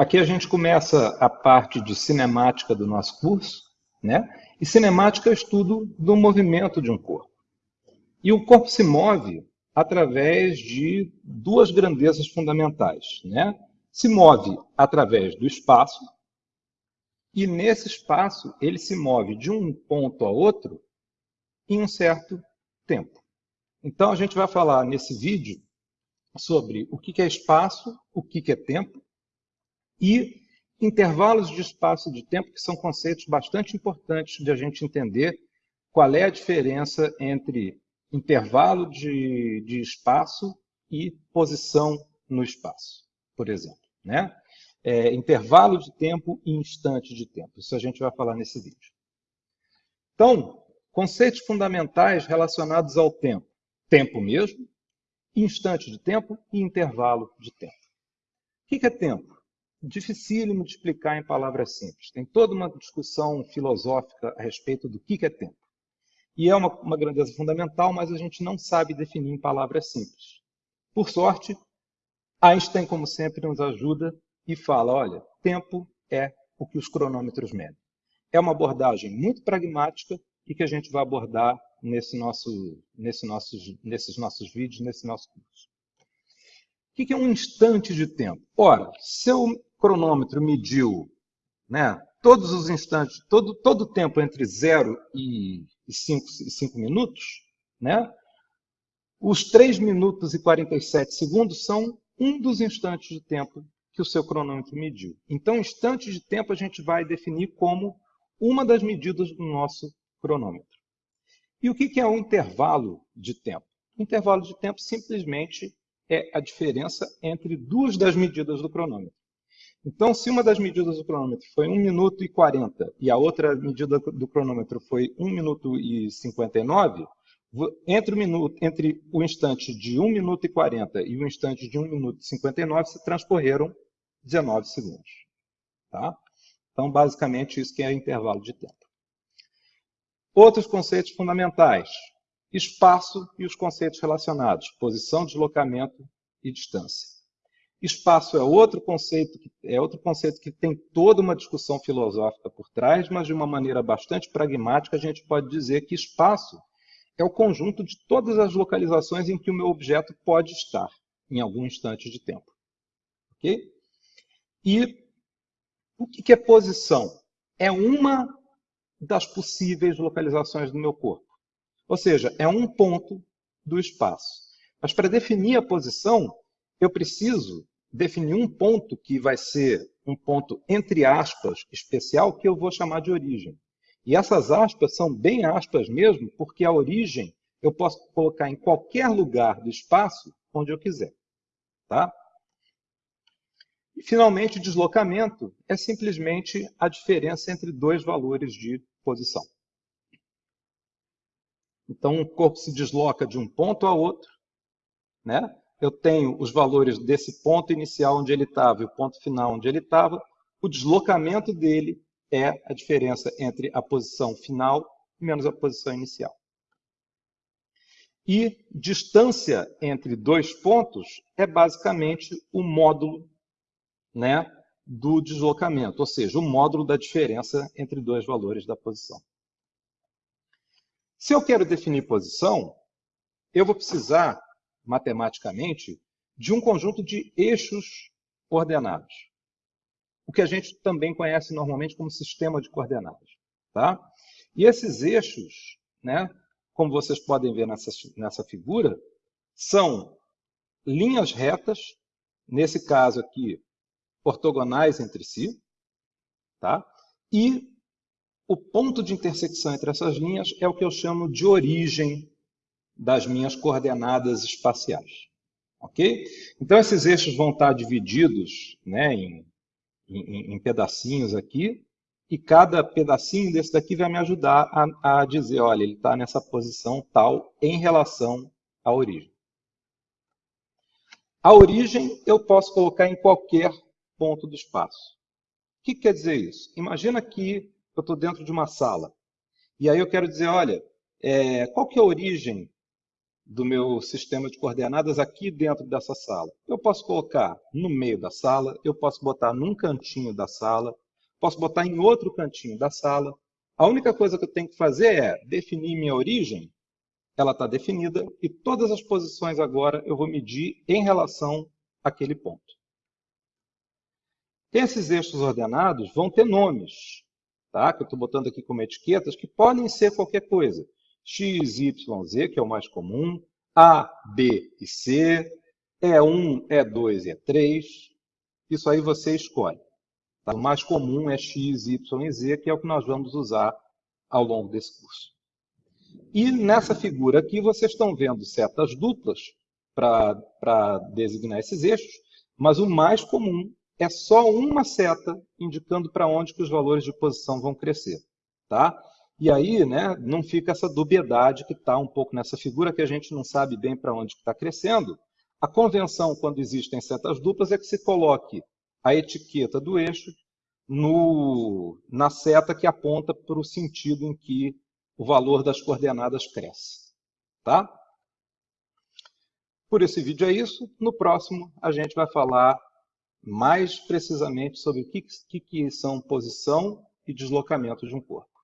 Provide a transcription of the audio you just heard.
Aqui a gente começa a parte de cinemática do nosso curso, né? E cinemática é o estudo do movimento de um corpo. E o corpo se move através de duas grandezas fundamentais, né? Se move através do espaço, e nesse espaço ele se move de um ponto a outro em um certo tempo. Então a gente vai falar nesse vídeo sobre o que é espaço, o que é tempo e intervalos de espaço e de tempo, que são conceitos bastante importantes de a gente entender qual é a diferença entre intervalo de, de espaço e posição no espaço, por exemplo. Né? É, intervalo de tempo e instante de tempo. Isso a gente vai falar nesse vídeo. Então, conceitos fundamentais relacionados ao tempo. Tempo mesmo, instante de tempo e intervalo de tempo. O que é tempo? Dificílimo de explicar em palavras simples. Tem toda uma discussão filosófica a respeito do que é tempo. E é uma, uma grandeza fundamental, mas a gente não sabe definir em palavras simples. Por sorte, Einstein, como sempre, nos ajuda e fala, olha, tempo é o que os cronômetros medem. É uma abordagem muito pragmática e que a gente vai abordar nesse nosso, nesse nossos, nesses nossos vídeos, nesse nosso curso. O que é um instante de tempo? Ora, seu cronômetro mediu né, todos os instantes, todo, todo o tempo entre 0 e 5 minutos, né, os 3 minutos e 47 segundos são um dos instantes de tempo que o seu cronômetro mediu. Então, instante de tempo a gente vai definir como uma das medidas do nosso cronômetro. E o que é um intervalo de tempo? Intervalo de tempo simplesmente é a diferença entre duas das medidas do cronômetro. Então, se uma das medidas do cronômetro foi 1 minuto e 40 e a outra medida do cronômetro foi 1 minuto e 59, entre o, minuto, entre o instante de 1 minuto e 40 e o instante de 1 minuto e 59 se transcorreram 19 segundos. Tá? Então, basicamente, isso que é intervalo de tempo. Outros conceitos fundamentais. Espaço e os conceitos relacionados. Posição, deslocamento e distância. Espaço é outro conceito que, é outro conceito que tem toda uma discussão filosófica por trás, mas de uma maneira bastante pragmática a gente pode dizer que espaço é o conjunto de todas as localizações em que o meu objeto pode estar em algum instante de tempo. Ok? E o que é posição? É uma das possíveis localizações do meu corpo. Ou seja, é um ponto do espaço. Mas para definir a posição, eu preciso definir um ponto que vai ser um ponto, entre aspas, especial, que eu vou chamar de origem. E essas aspas são bem aspas mesmo, porque a origem eu posso colocar em qualquer lugar do espaço onde eu quiser. Tá? E, finalmente, o deslocamento é simplesmente a diferença entre dois valores de posição. Então, o corpo se desloca de um ponto a outro. Né? Eu tenho os valores desse ponto inicial onde ele estava e o ponto final onde ele estava. O deslocamento dele é a diferença entre a posição final menos a posição inicial. E distância entre dois pontos é basicamente o módulo né, do deslocamento, ou seja, o módulo da diferença entre dois valores da posição. Se eu quero definir posição, eu vou precisar, matematicamente, de um conjunto de eixos coordenados. O que a gente também conhece normalmente como sistema de coordenadas. Tá? E esses eixos, né, como vocês podem ver nessa, nessa figura, são linhas retas, nesse caso aqui, ortogonais entre si, tá? e o ponto de intersecção entre essas linhas é o que eu chamo de origem das minhas coordenadas espaciais. Ok? Então, esses eixos vão estar divididos né, em, em, em pedacinhos aqui, e cada pedacinho desse daqui vai me ajudar a, a dizer, olha, ele está nessa posição tal em relação à origem. A origem eu posso colocar em qualquer ponto do espaço. O que quer dizer isso? Imagina que eu estou dentro de uma sala. E aí eu quero dizer, olha, é, qual que é a origem do meu sistema de coordenadas aqui dentro dessa sala. Eu posso colocar no meio da sala, eu posso botar num cantinho da sala, posso botar em outro cantinho da sala. A única coisa que eu tenho que fazer é definir minha origem, ela está definida, e todas as posições agora eu vou medir em relação àquele ponto. Esses eixos ordenados vão ter nomes, tá? que eu estou botando aqui como etiquetas, que podem ser qualquer coisa. X, Y, Z, que é o mais comum, A, B e C, E1, E2 e E3. Isso aí você escolhe. Tá? O mais comum é X, Y e Z, que é o que nós vamos usar ao longo desse curso. E nessa figura aqui vocês estão vendo setas duplas para designar esses eixos, mas o mais comum é só uma seta indicando para onde que os valores de posição vão crescer. Tá? E aí né, não fica essa dubiedade que está um pouco nessa figura que a gente não sabe bem para onde está crescendo. A convenção, quando existem setas duplas, é que se coloque a etiqueta do eixo no, na seta que aponta para o sentido em que o valor das coordenadas cresce. Tá? Por esse vídeo é isso. No próximo, a gente vai falar mais precisamente sobre o que, que, são posição e deslocamento de um corpo.